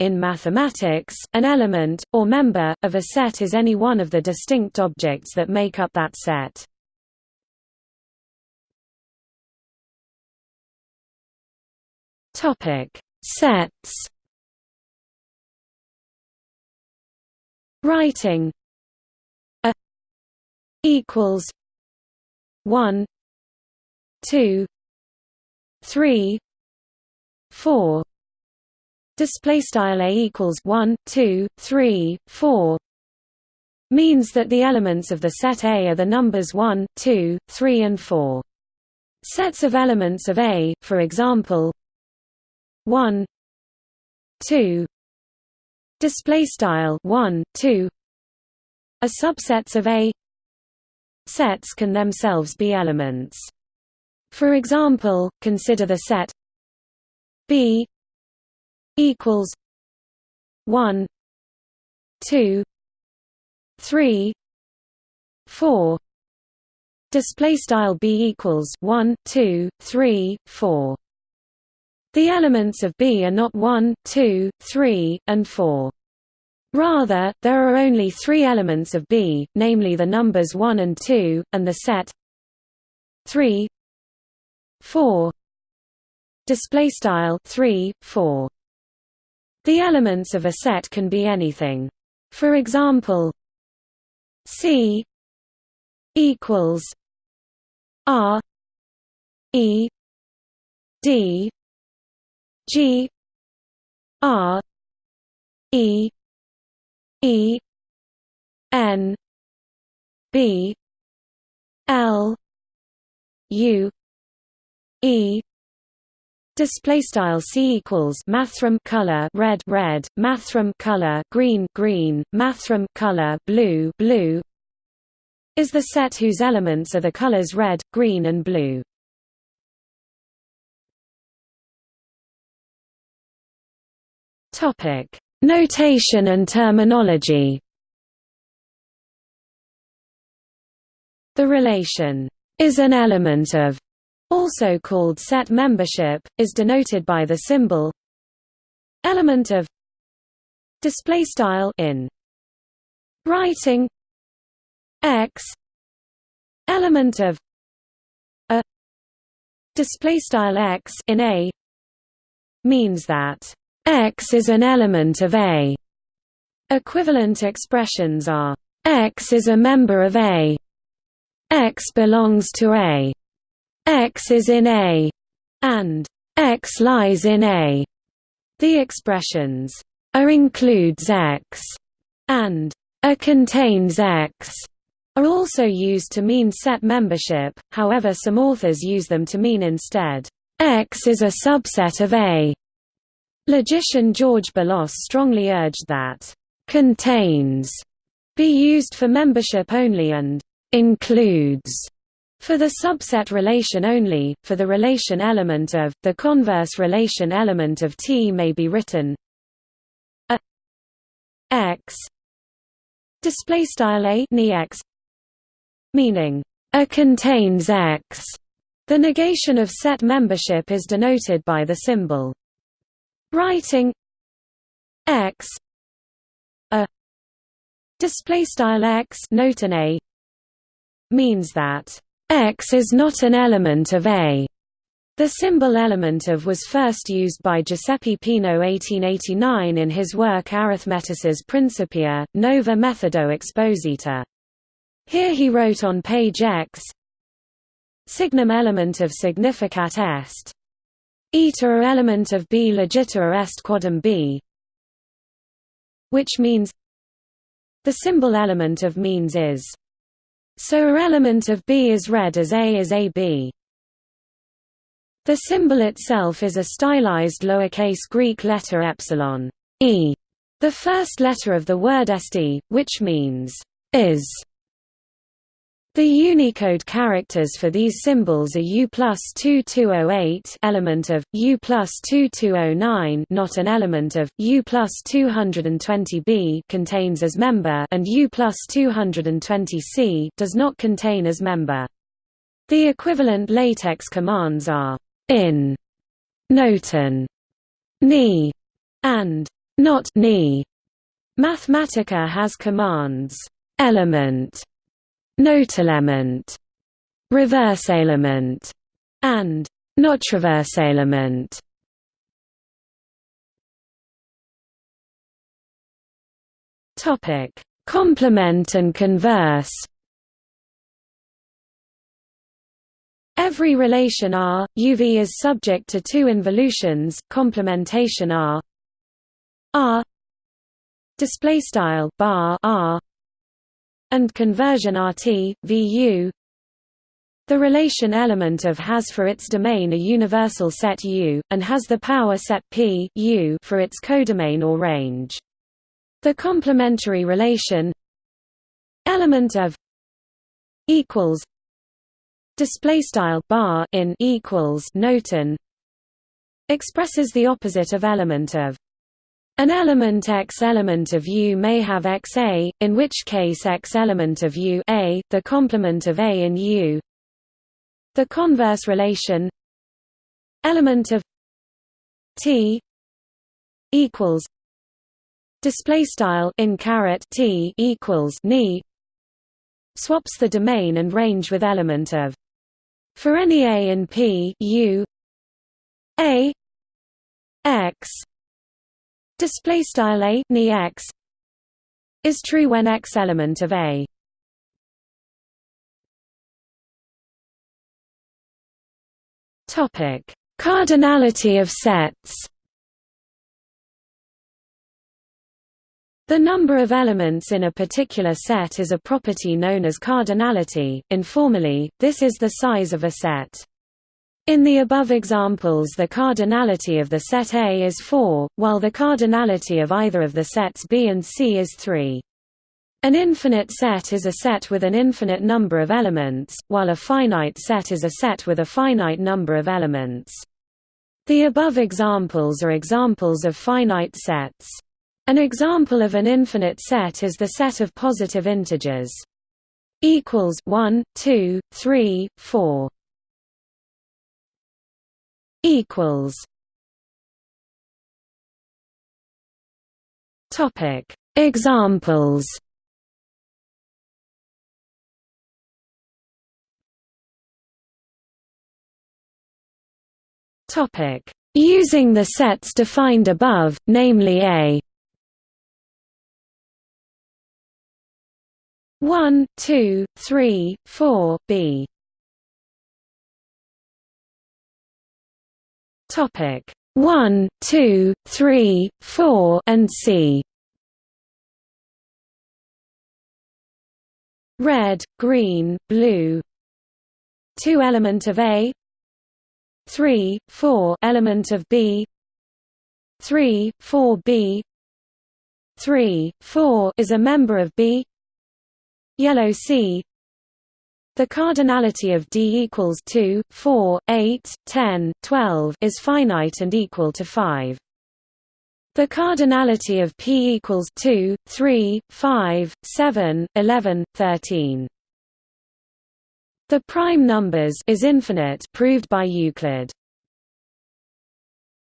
In mathematics, an element, or member, of a set is any one of the distinct objects that make up that set. Sets Writing a equals one two three four display style a equals 1 2 3 4 means that the elements of the set A are the numbers 1 2 3 and 4 sets of elements of A for example 1 2 display style 1 2 are subsets of A. Sets can themselves be elements. For example consider the set B equals 1 2 3 4 display style b equals 1 2 3 4 the elements of B are not 1, 2, 3, and 4. Rather, there are only three elements of B, namely the numbers 1 and 2, and the set 3 4 display style 3 4 the elements of a set can be anything. For example c equals r e d G R E E N B L U E Display style C equals mathrm color red red, mathrm color green green, mathrm color blue blue is the set whose elements are the colors red, green and blue. Topic: Notation and terminology. The relation is an element of, also called set membership, is denoted by the symbol element of display style in writing x element of a display style x in a means that X is an element of A. Equivalent expressions are X is a member of A. X belongs to A. X is in A. and X lies in A. The expressions A includes X and A contains X are also used to mean set membership, however some authors use them to mean instead, X is a subset of A. Logician George Boolos strongly urged that «contains» be used for membership only and «includes» for the subset relation only, for the relation element of, the converse relation element of T may be written a x meaning a contains x. The negation of set membership is denoted by the symbol writing x a display style x means that x is not an element of a the symbol element of was first used by Giuseppe Peano 1889 in his work Arithmetices Principia, Nova Methodo Exposita. Here he wrote on page X Signum element of significat est Eta element of B legita est quodum B which means the symbol element of means is so a element of B is read as A is AB. The symbol itself is a stylized lowercase Greek letter epsilon e, the first letter of the word st, which means is. The Unicode characters for these symbols are U plus 2208 element of, U plus 2209 not an element of, U plus 220b contains as member and U plus 220c does not contain as member. The equivalent LaTeX commands are in, notin, ni, and not ni. Mathematica has commands element, note element, reverse element, and not reverse element. Topic: Complement and converse. Every relation R, UV is subject to two involutions, complementation R R display style bar R and conversion RT VU the relation element of has for its domain a universal set U, and has the power set P U for its codomain or range. The complementary relation element of equals display style bar in equals notin expresses the opposite of element of an element X element of U may have XA, in which case X element of U A, the complement of A in U. The converse relation element of T equals display style in caret T equals ni swaps the domain and range with element of for any a in P U a x display style a ni x is true when x element of a topic cardinality of sets The number of elements in a particular set is a property known as cardinality. Informally, this is the size of a set. In the above examples the cardinality of the set A is 4, while the cardinality of either of the sets B and C is 3. An infinite set is a set with an infinite number of elements, while a finite set is a set with a finite number of elements. The above examples are examples of finite sets. An example of an infinite set is the set of positive integers equals 1 2 3 4 equals. Topic. Examples. Topic. Using the sets defined above namely a. 1, 2, 3, 4, b. Topic. 1, 2, 3, 4 and c. Red, green, blue. 2 element of A. 3, 4 element of B. 3, 4 B. 3, 4 is a member of B. Yellow C the cardinality of D equals 2, 4, 8, 10, 12 is finite and equal to 5. The cardinality of P equals 2, 3, 5, 7, 11, 13. The prime numbers is infinite proved by Euclid.